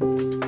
you